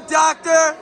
doctor.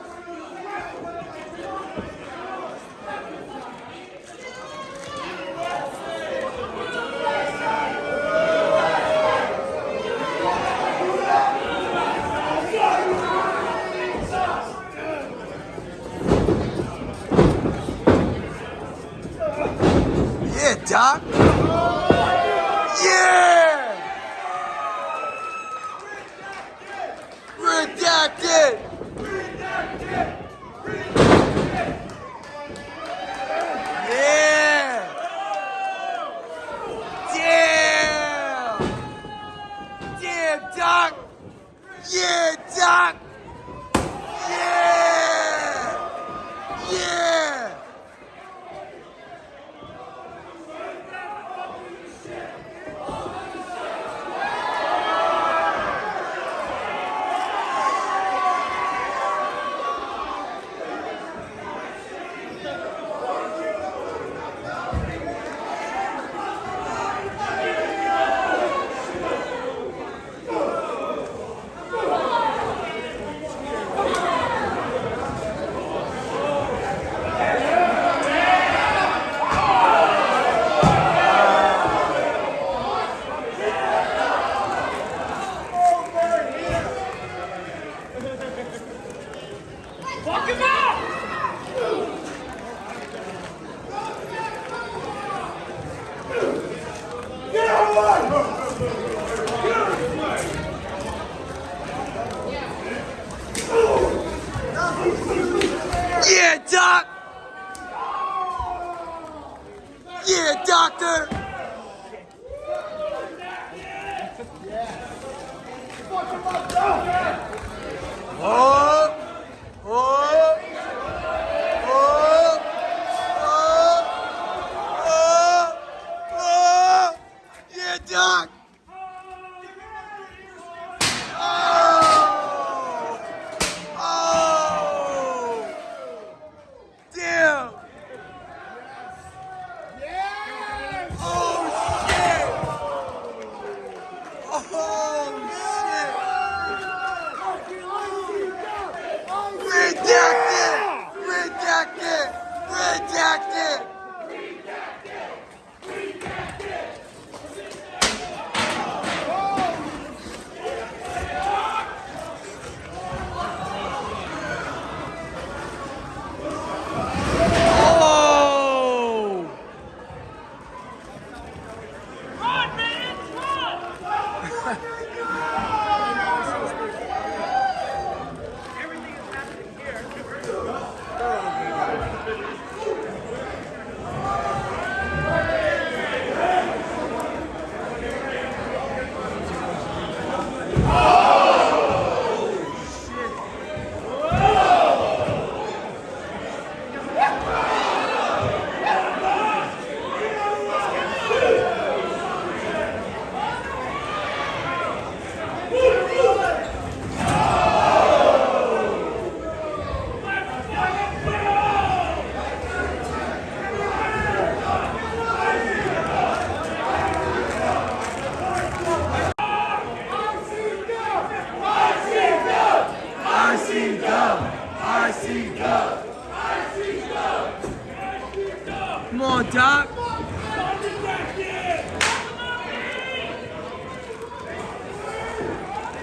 Rejected. Rejected. Rejected.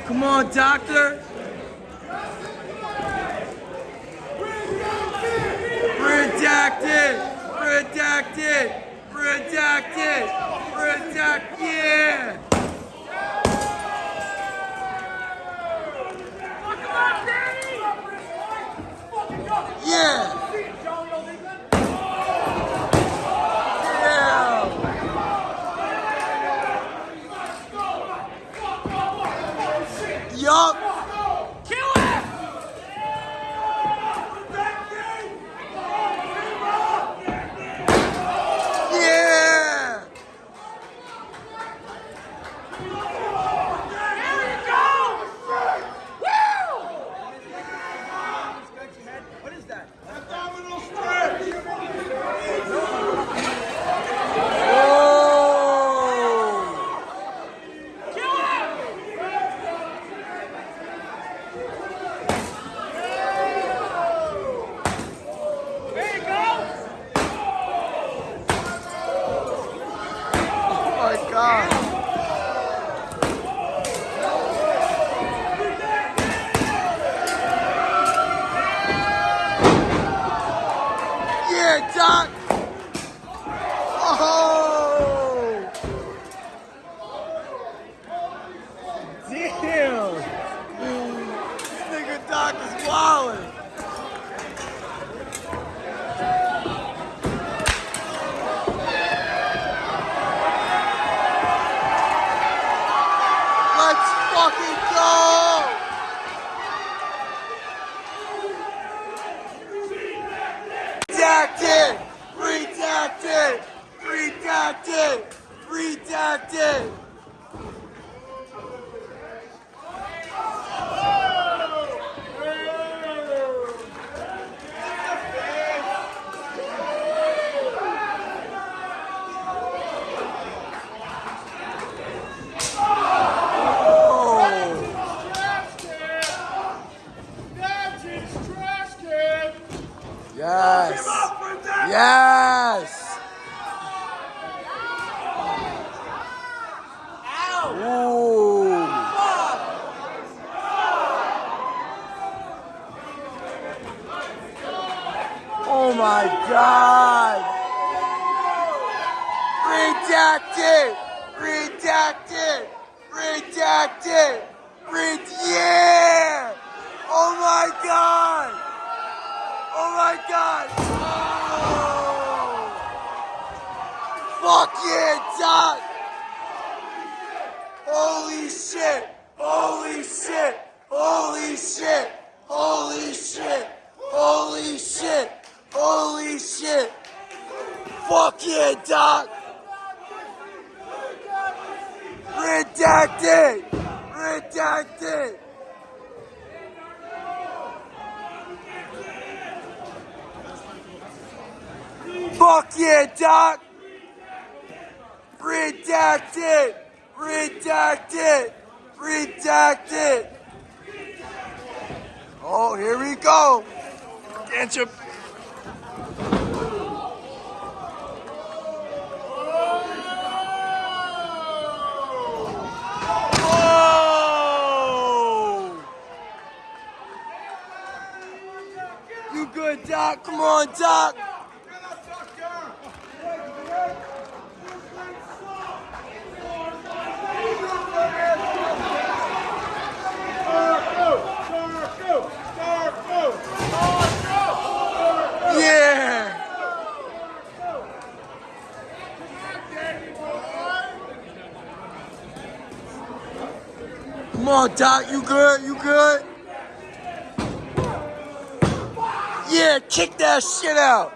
Come on, doctor. Redacted. Redacted. Redacted. Redacted. Yeah. Yeah. Redacted! Redacted! Trash can! That's his trash can! Yes! Yes! Ooh! Oh my god! Redacted! Redacted! Redacted! Red yeah! Oh my god! Oh my god! Oh! Fuck yeah, Doc! Holy shit! Holy shit! Holy shit! Holy shit! Holy shit! Holy shit! Fuck yeah, Doc! Redacted! Redacted! Fuck yeah, Doc! Redacted! Redacted! Redacted! Oh, here we go! Get your. You good, Doc? Come on, Doc! Yeah! Come on, Doc, you good? You good? Yeah, kick that shit out.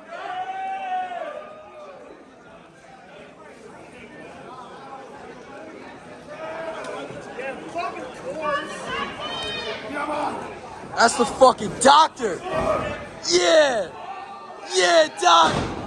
That's the fucking doctor. Yeah. Yeah, doc.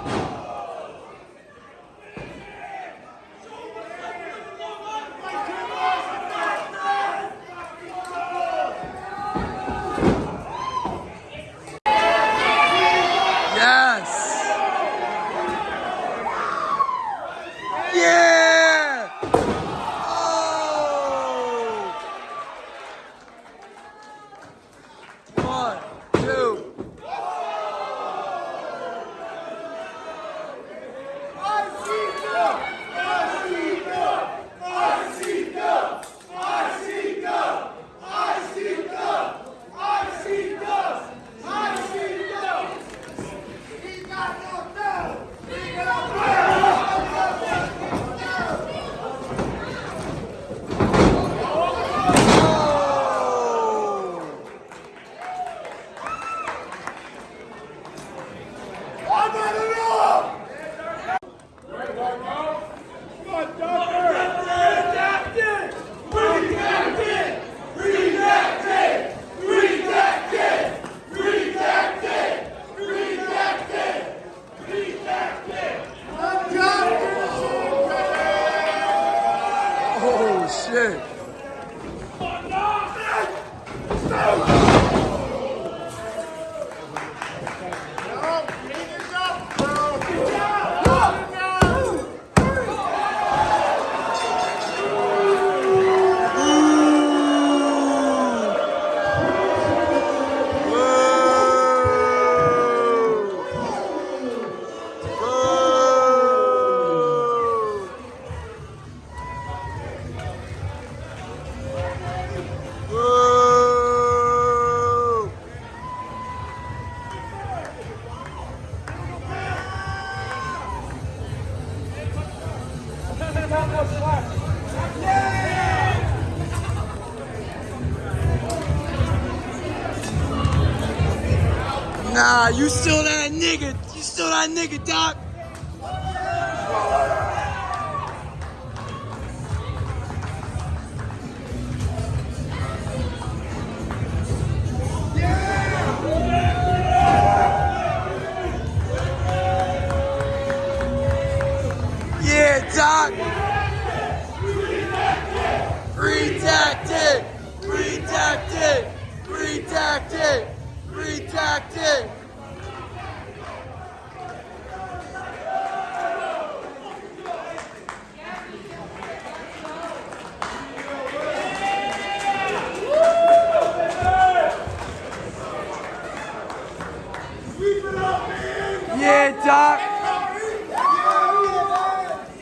Nah, you still that nigga. You still that nigga, Doc.